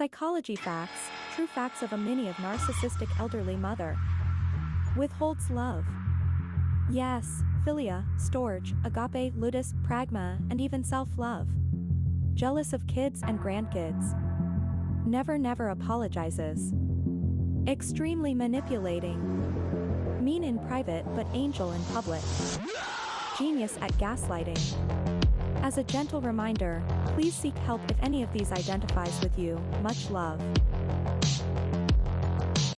Psychology facts, true facts of a mini of narcissistic elderly mother. Withholds love. Eros, philia, storge, agape, ludus, pragma, and even self-love. Jealous of kids and grandkids. Never never apologizes. Extremely manipulating. Mean in private but angel in public. Genius at gaslighting. As a gentle reminder, please seek help if any of these identifies with you, much love.